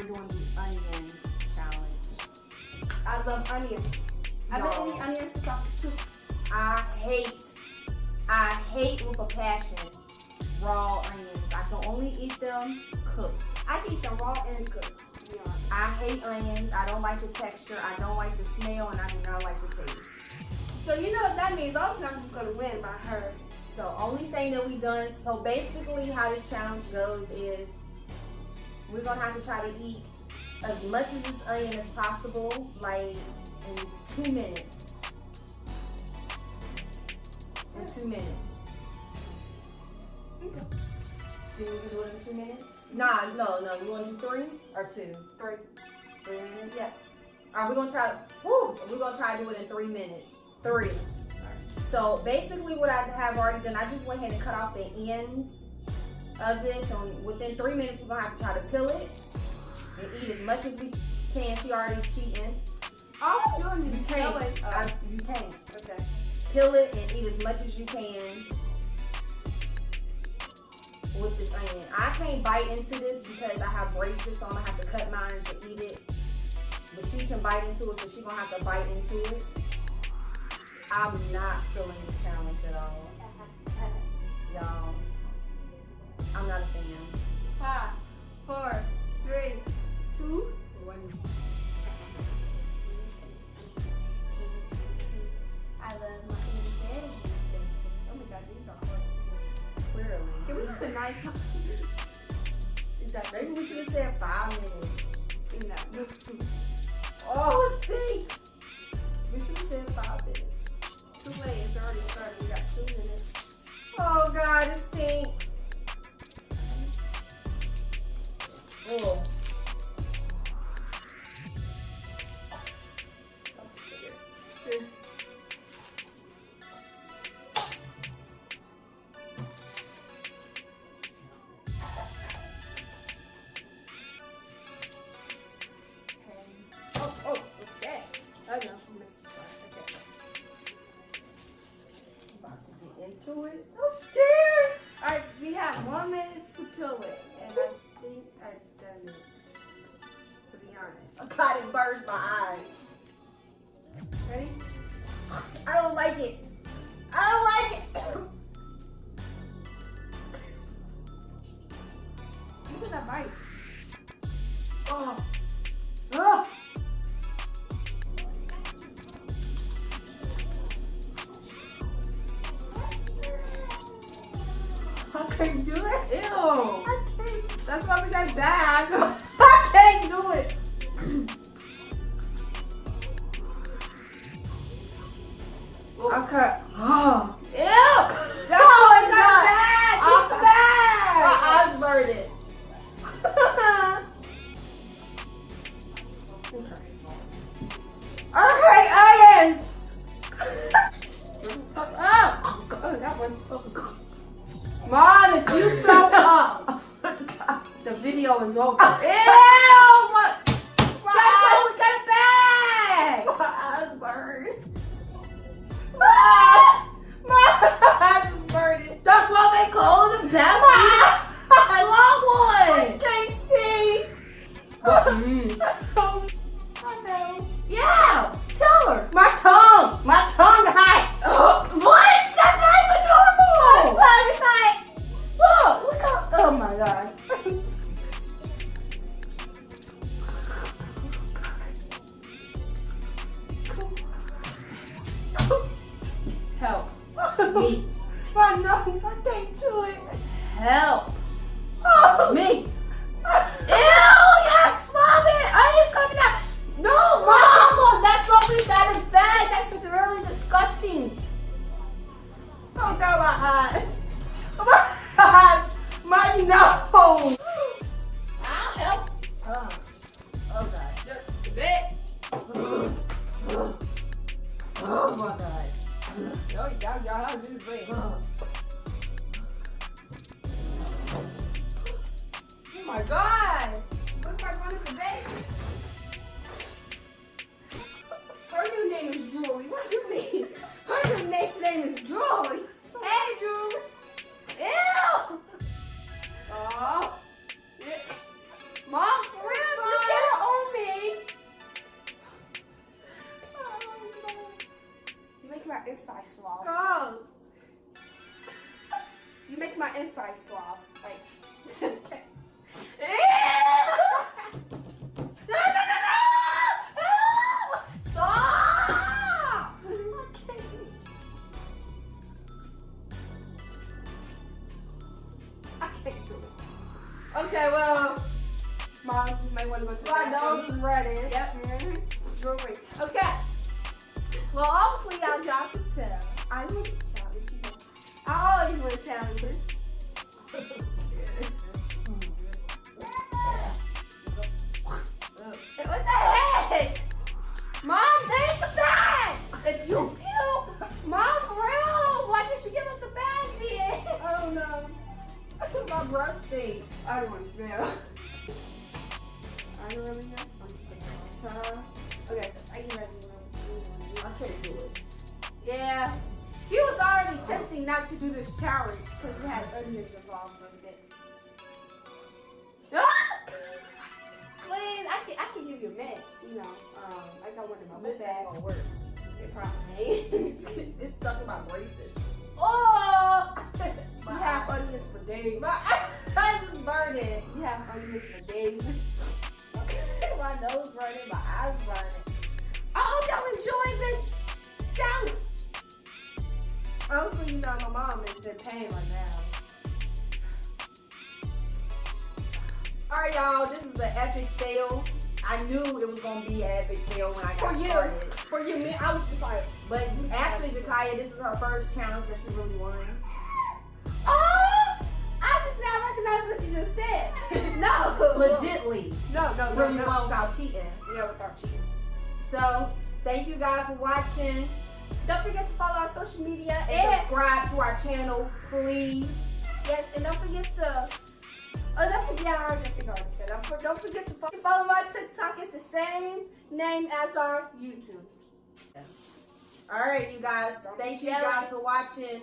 we're doing the onion challenge. I love onions. I've been eating onions since I. I hate, I hate with a passion raw onions. I can only eat them cooked. I can eat them raw and cooked, honest. I hate onions. I don't like the texture. I don't like the smell, and I do not like the taste. So you know what that means? Obviously, I'm just gonna win by her. So only thing that we done, so basically how this challenge goes is we're gonna have to try to eat as much of this onion as possible, like in two minutes. In two minutes. Okay. Do we do it in two minutes? Nah, no, no. You wanna do three or two? Three. Three minutes? Yeah. All right, we're gonna try. Woo, we're gonna try to do it in three minutes. Three. So basically, what I have already done, I just went ahead and cut off the ends of this, and within three minutes, we're gonna have to try to peel it and eat as much as we can. She already cheating. All I'm doing is You can't. killing. Uh, I, you can't. okay. Peel it and eat as much as you can with this onion. I can't bite into this because I have braces, so I'm gonna have to cut mine to eat it. But she can bite into it, so she's gonna have to bite into it. I'm not feeling this challenge at all, Is that Maybe we should have said five minutes. No. Oh, it stinks. We should have said five minutes. Too late. It's already started. To it. I'm scared. All right, we have one minute to peel it, and I think I've done it. To be honest. I got it burst my eyes. I can't do it. Ew. I can't. That's why we got bag. I can't do it. Okay. Oh. Ew. That's Oh my God. Oh. Use the bag. My eyes burning. okay, onions. Oh, oh, that one. Oh, Mom, if you throw up, the video is over. me. My nose. I can't do it. Help Oh. me. Ew, yes, love it. Onions coming out. No, mama, that's what we got in bed. That's really disgusting. Oh no, my eyes. My eyes. My nose. I'll help. Oh, oh God. Just a bit. Oh my God. Way? my my inside swab. Go. You make my inside swab. Like. Okay, well, Mom, you might want to go to the bathroom. My nose ready. Yep, well, hopefully y'all y'all can tell. I like challenges. I always win challenges. What the heck? Mom, there's the bag. If you peel, mom, for real, why did you give us a bag then? I don't know. My breath stink. I don't want to smell. I don't really know. I'm a long. Okay, I can ready. I can't do it. Yeah. She was already tempting not to do this challenge because it had onions involved with it. Ah! Please, I can, I can give you a mint. You know, um, I got one in my book bag. gonna work. It probably ain't. it's stuck in my braces. oh! You have onions for days. My eyes is burning. You have onions for days. my nose burning. My eyes burning. Honestly, you know, my mom is in pain right now. All right, y'all. This is an epic fail. I knew it was gonna be an epic fail when I got For you. started. For you, me, I was just like, But actually, Jakaya, this is her first challenge that she really won. oh! I just now recognize what you just said. No. Legitly, No, no, no, really no. won without cheating. Yeah, without cheating. So, thank you guys for watching. Don't forget to follow our social media And and subscribe to our channel, please. yes, and don't forget to. Oh, don't forget, I already think I already said. that. Don't- forget to follow, follow my TikTok. It's the same name as our YouTube. All right, you guys. Thank you guys for watching.